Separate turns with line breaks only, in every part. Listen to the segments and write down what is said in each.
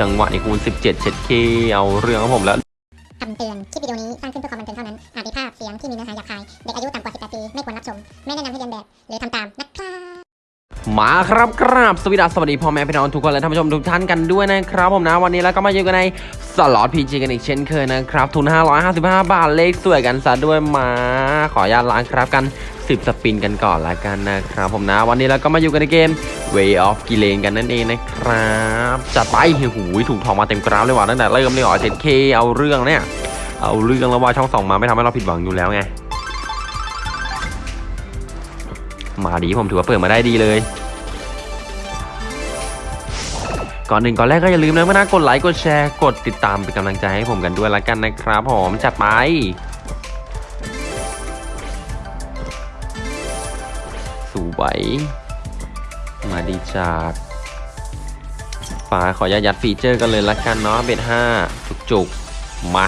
จังหวะในคูณ 17 เช็ดเข้เอาเรื่องของผมแล้ว
คำเตือน คลิปวิดีโอนี้สร้างขึ้นเพื่อความบันเทิงเท่านั้น อาจมีภาพเสียงที่มีเนื้อหาหยาบคาย เด็กอายุต่ำกว่า 18 ปี ไม่ควรรับชม ไม่แนะนำให้เลียนแบบ หรือทำตามนะครับ
มาครับกราบสวัสดีสวัสดีพ่อแม่พี่น้องทุกคนและท่านผู้ชมทุกท่านกันด้วยนะครับผมนะวันนี้แล้วก็มาอยู่กันในสล็อต PG กันอีกเช่นเคยนะครับ ทุน 555 บาทเลขสวยกันซะด้วยมาขออนุญาตล้างคราบกัน 10 spin กันก่อนละกันนะครับผมนะวันนี้เราก็มาอยู่กันในเกม Way of g i l a n กันนั่นเองนะครับจัดไปหูยถูกทองมาเต็มกราฟเลยว่ะตั้งแต่เริ่มเลยเหรอเจ็ดเคเอาเรื่องเนี่ยเอาเรื่องแล้วว่าช่องสองมาไม่ทำให้เราผิดหวังอยู่แล้วไง มาดีผมถือว่าเปิดมาได้ดีเลย ก่อนหนึ่งก่อนแรกก็อย่าลืมนะเมื่อนะกดไลค์กดแชร์กดติดตามเป็นกำลังใจให้ผมกันด้วยละกันนะครับผมจัดไปสวยมาดีจัดฝาขอยัดยัดฟีเจอร์กันเลยละกันเนาะเบ็ดห้าจุกจุกๆมา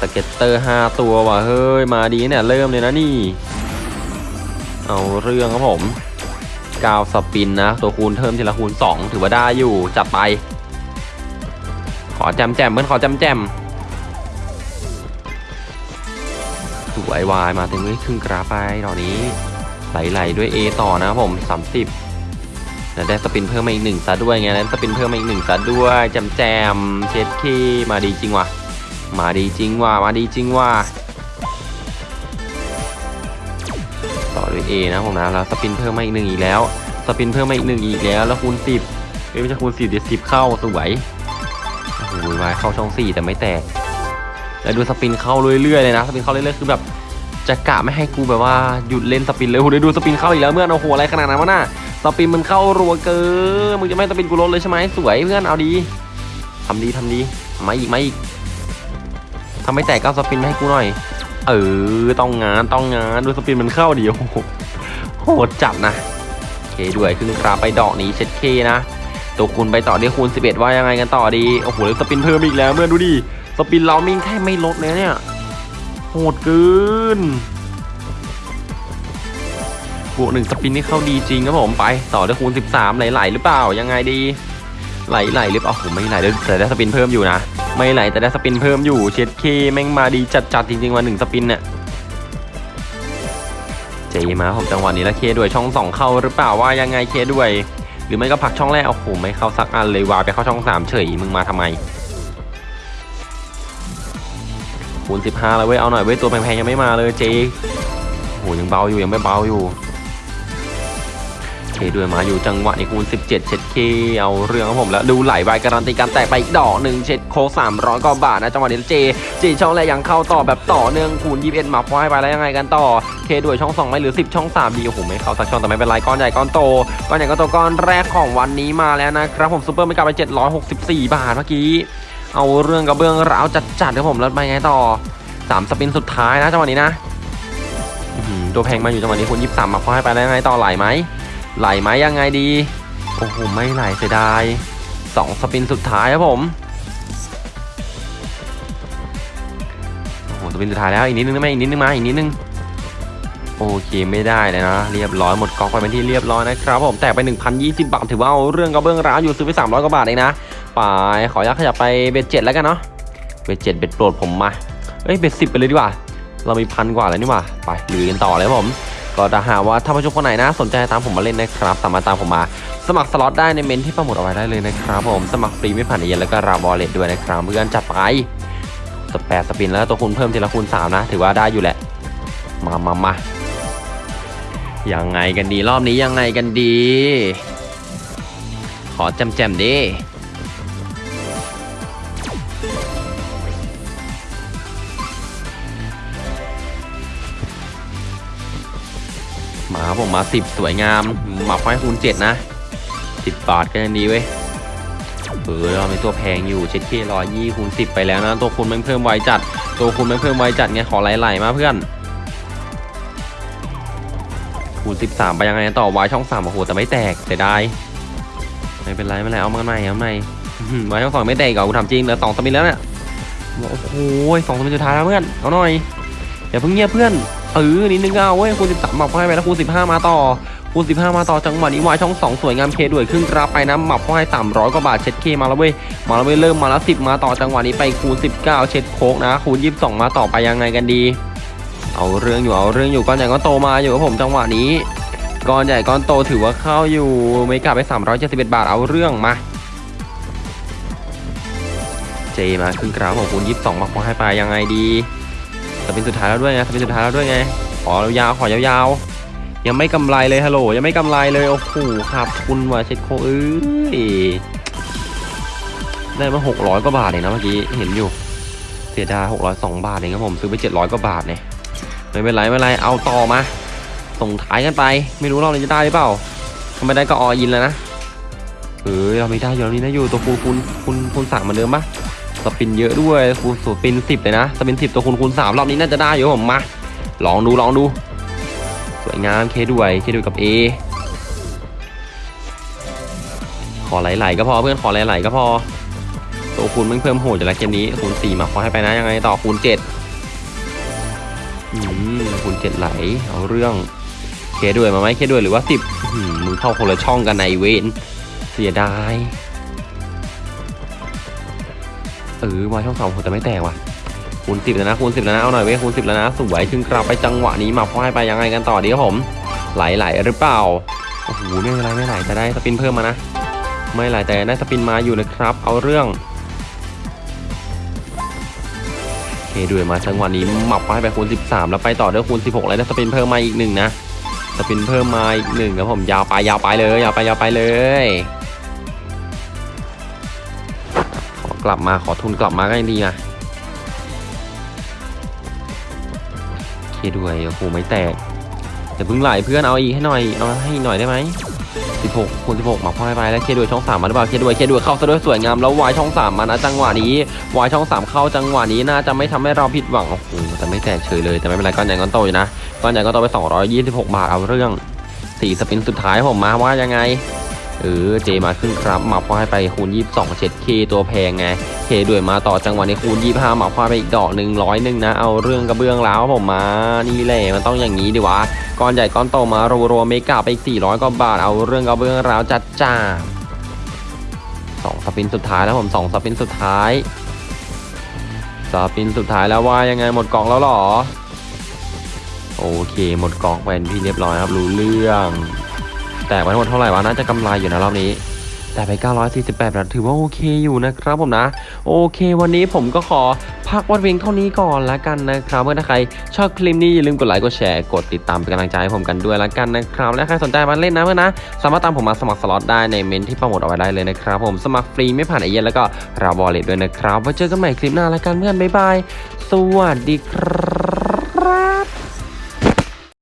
สเก็ตเตอร์ 5 ตัวว่ะเฮ้ย มาดีเนี่ย เริ่มเลยนะนี่ เอาเรื่องครับผมกาวสปินนะ ตัวคูณเพิ่มทีละคูณ 2 ถือว่าได้อยู่ จัดไป ขอแจมแจมเพื่อนขอแจมแจมสวยวายมาถึงครึ่งกราฟไปตอนนี้ไหลๆด้วย A ต่อนะครับผม 30แล้วได้สปินเพิ่มมาอีกหนึ่งซะด้วยไงแล้วสปินเพิ่มมาอีกหนึ่งซะด้วยแจมแจมเช็ดขี้มาดีจริงว่ะมาดีจริงว่ะมาดีจริงว่ะ ต่อด้วย A นะผมนะแล้วสปินเพิ่มมาอีกหนึ่งอีกแล้ว สปินเพิ่มมาอีกหนึ่งอีกแล้ว แล้วคูณ10เอ้ยไม่ใช่คูณ10เดี๋ยว10เข้าสวยโอ้โหวายเข้าช่อง4แต่ไม่แตกแล้วดูสปินเข้าเรื่อยๆเลยนะสปินเข้าเรื่อยๆคือแบบจะกะไม่ให้กูแบบว่าหยุดเล่นสปินเลยโอ้โหเดี๋ยวดูสปินเข้าอีกแล้วเมื่อนโอ้โหอะไรขนาดนั้นวะน่ะสปินมันเข้ารัวเกินมึงจะไม่สปินกูลดเลยใช่ไหมสวยเพื่อนเอาดีทำดีทำดีมาอีกมาอีกทำไม่แตกก็สปินมาให้กูหน่อย เออ ต้องงานต้องงานดูสปินมันเข้าเดียวโหดจัดนะเคด้วยขึ้นกราไปดอกนี้เช็ดเคนะ ตัวคูณไปต่อด้วยคูณ 11 ว่ายังไงกันต่อดี โอ้โหแล้วสปินเพิ่มอีกแล้วเมื่อดูดิ สปินเรามิ่งแค่ไม่ลดเลยเนี่ย โหดเกินบวกหนึ่งสปินนี่เข้าดีจริงครับผมไป ต่อด้วยคูณ 13 ไหลๆหรือเปล่ายังไงดี ไหลๆหรือเปล่าโอ้โหไม่ไหลเลยแต่ได้สปินเพิ่มอยู่นะ ไม่ไหลแต่ได้สปินเพิ่มอยู่เช็ดเคแม่งมาดีจัดๆจริงๆวันหนึ่งสปินเนี่ยเจมาผมจังหวะนี้แล้วเคด้วยช่องสองเข้าหรือเปล่าว่ายังไงเคด้วย หรือไม่ก็ผักช่องแรกโอ้โหไม่เข้าสักอันเลยวาไปเข้าช่องสามเฉยมึงมาทำไมคูณ15แล้วเว้ยเอาหน่อยเว้ยตัวแพงๆยังไม่มาเลยเจโหยังเบาอยู่ยังไม่เบาอยู่ เคด้วยมาอยู่จังหวะในคูณ 17 เช็ดเคเอาเรื่องของผมแล้วดูไหลวายการันตีการแตกไปอีกดอกหนึ่งเช็ดโค300กว่าบาทนะจังหวะนี้เจเจช่องแรกยังเข้าต่อแบบต่อเนื่องคูณ21มาควายไปแล้วยังไงกันต่อเคด้วยช่อง2ไม่หรือ10ช่อง3ดีโอ้โหไม่เข้าสักช่องแต่ไม่เป็นไรก้อนใหญ่ก้อนโตก้อนใหญ่ก้อนโตก้อนแรกของวันนี้มาแล้วนะครับผมซูเปอร์ไม่กลับไป764บาทเมื่อกี้ เอาเรื่องกระเบื้องราวจัดๆครับผมแล้วไปไงต่อสามสปินสุดท้ายนะจังหวะนี้นะหือตัวแพงมาอยู่จังหวะนี้คูณ23มาควายไปแล้วยังไงต่อไหลไหม ไหลไหมยังไงดี โอ้โห ไม่ไหลเสียดายสองสปินสุดท้ายครับผม โอ้โห สปินสุดท้ายแล้ว อีกนิดนึงได้ไหมอีกนิดนึงมา อีกนิดนึง โอเคไม่ได้เลยนะ เรียบร้อยหมดก๊อกไปเป็นที่เรียบร้อยนะครับผม แตกไป 1,020 บาท ถือว่าเอาเรื่องกระเบื้องร้าวอยู่ซื้อไป 300 กว่าบาทเองนะไปขออนุญาตขยับไปเบ็ดเจ็ดแล้วกันเนาะ เบ็ดเจ็ดเบ็ดโปรดผมมา เอ้ย เบ็ดสิบไปเลยดีกว่า เรามีพันกว่าแล้วนี่หว่า ไปลุยกันต่อเลยครับผม ก็ถ้าหากว่าท่านผู้ชมคนไหนนะสนใจตามผมมาเล่นนะครับ สามารถตามผมมา สมัครสล็อตได้ในเมนที่ประมุดเอาไว้ได้เลยนะครับผมสมัครฟรีไม่ผ่านเย็นแล้วก็ราวอลเล็ตด้วยนะครับเพื่อนจัดไปสแปดสปินแล้วตัวคูณเพิ่มทีละคูณ3นะ ถือว่าได้อยู่แหละ มามามายังไงกันดีรอบนี้ยังไงกันดี ขอแจมแจมๆดิ มาผมมาสิบสวยงามหมาไฟคูณเจ็ดนะสิบบาทก็ยังดีเว้ยเออเรามีตัวแพงอยู่เช็ดเคร้อยยี่คูณสิบไปแล้วนะ ตัวคูณมันเพิ่มไวจัด ตัวคูณมันเพิ่มไวจัดไงขอไหลๆมาเพื่อนคูณ13ไปยังไงต่อวายช่อง3โอ้โหแต่ไม่แตกเสียดายไม่เป็นไรไม่เป็นไรเอามาใหม่เอามาใหม่วายช่องสองไม่แตกเหรอกูทำจริงเหลือสองสมินแล้วเนี่ยโอ้โหสองสมินสุดท้ายแล้วเพื่อนเอาหน่อยอย่าเพิ่งเงียบเพื่อน เออนิดนึงเอาเว้ยคูณ13บอกให้ไปแล้วคูณ15 มาต่อคูณ15 มาต่อจังหวะนี้วายช่อง 2 สวยงามเคด้วยครึ่งกราไปนะหมับเข้าให้300กว่าบาทเช็ดเคมาแล้วเว้ยมาแล้วเว้ยเริ่มมาแล้ว10 มาต่อจังหวะนี้ไปคูณ19 เช็ดโคกนะคูณ22 มาต่อไปยังไงกันดี เอาเรื่องอยู่เอาเรื่องอยู่ก้อนใหญ่ก้อนโตมาอยู่กับผมจังหวะนี้ก้อนใหญ่ก้อนโตถือว่าเข้าอยู่เมกาไป 371 บาทเอาเรื่องมาเจมาครึ่งกราฟของคูณ22มาขอให้ไปยังไงดี จะเป็นสุดท้ายแล้วด้วยไงจะเป็นสุดท้ายแล้วด้วยไง ขอยาวๆขอยาวๆ ยังไม่กำไรเลยฮัลโหลยังไม่กำไรเลยโอ้โหครับคุณว่าเช็ดโคเอ้ยได้มา600กว่าบาทเองนะเมื่อกี้เห็นอยู่เสียดาย602บาทเองครับผมซื้อไป700กว่าบาทเนี่ยไม่เป็นไรไม่เป็นไรเอาต่อมา ส่งท้ายกันไป ไม่รู้รอบนี้จะได้หรือเปล่าถ้าไม่ได้ก็ออินแล้วนะเออเราไม่ได้อยู่เรานี้นะอยู่ตัวคูณคูณคูณคูณสามเหมือนเดิมปะ สปินเยอะด้วยคูณสปินสิบเลยนะสปินสิบตัวคูณคูณสามรอบนี้น่าจะได้อยู่ผมมาลองดูลองดู สวยงามเคด้วยเคด้วยกับ A ขอไหลๆก็พอเพื่อนขอไหลๆก็พอตัวคูณมันเพิ่มโหดอยู่ล้วเกมนี้คูณ4มาขอให้ไปนะยังไงต่อคูณ7อืมคูณ7ไหลเอาเรื่องเคด้วยมาไหมเคด้วยหรือว่า10อืมมึงเข้าคนละช่องกันในเวนเสียดาย เออมาช่องสองผมจะไม่แตกว่ะคูณ10แล้วนะคูณ10แล้วนะเอาหน่อยเว้ยคูณ10แล้วนะสวยขึ้นกลับไปจังหวะนี้มาขอให้ไปยังไงกันต่อดีครับผม ไหลๆหลหรือเปล่าโอ้โหไม่เป็นไรไม่ไหลจะได้สปินเพิ่มมานะไม่ไหลแต่ได้สปินมาอยู่นะครับ เอาเรื่องโอเคด้วยมาจังหวะนี้หมับมาให้ไปคูณ 13 แล้วไปต่อด้วยคูณ 16 แล้วได้สปินเพิ่มมาอีกหนึ่งนะสปินเพิ่มมาอีกหนึ่งครับผมยาวไปยาวไปเลยยาวไปยาวไปเลย ลับมาขอทุนกลับมาก็ยังดีนะเคด้วยโอ้โหไม่แตกอย่าเพิ่งไหลเพื่อนเอาอีกให้หน่อยเอาให้หน่อยได้ไหม16คูณ16มาพ่อไปแล้วเคด้วยช่อง3มาหรือเปล่าเคด้วยเคด้วยเข้าซะด้วยสวยงามแล้ววายช่อง3มานะจังหวะนี้วายช่อง 3 เข้าจังหวะนี้น่าจะไม่ทำให้เราผิดหวังโอ้โหแต่ไม่แตกเฉยเลยแต่ไม่เป็นไรก้อนใหญ่ก้อนโตอยู่นะก้อนใหญ่ก้อนโตไป 226 บาทเอาเรื่องสี่สปินสุดท้ายผมมาว่ายังไง เออเจมาขึ้นครับมาพ่อยไปคูณ 22เช็ดเคตัวแพงไงเคด้วยมาต่อจังหวะนี้คูณ 25มาพ่อยไปอีกดอกหนึ่งร้อยหนึ่งนะ เอาเรื่องกระเบื้องแล้วผมมา นี่แหละมันต้องอย่างนี้ดิวะก้อนใหญ่ก้อนโตมารัวๆเมกาไปอีก 400กว่าบาท เอาเรื่องเอาเบื้องราวจัดจ้าสองสปินสุดท้ายแล้วผมสองสปินสุดท้ายสปินสุดท้ายแล้วว่ายังไงหมดกล่องแล้วหรอ โอเคหมดกล่องเป็นที่เรียบร้อยครับรู้เรื่อง แต่ไปทั้งหมดเท่าไหร่วะน่าจะกำไรอยู่นะรอบนี้แต่ไป 948บาทถือว่าโอเคอยู่นะครับผมนะ โอเค วันนี้ผมก็ขอพักวัดเวียงเท่านี้ก่อนละกันนะครับเมื่อถ้าใครชอบคลิปนี้อย่าลืมกดไลค์กดแชร์กดติดตามเป็นกำลังใจให้ผมกันด้วยละกันนะครับและใครสนใจมาเล่นนะเพื่อนนะ สามารถตามผมมาสมัครสล็อตได้ในเมนต์ที่โปรโมทเอาไว้ได้เลยนะครับผมสมัครฟรีไม่ผ่านเอเย่นต์แล้วก็ราวอลเลตด้วยนะครับไว้เจอกันใหม่คลิปหน้าละกันเพื่อนบ๊ายบายสวัสดีครับ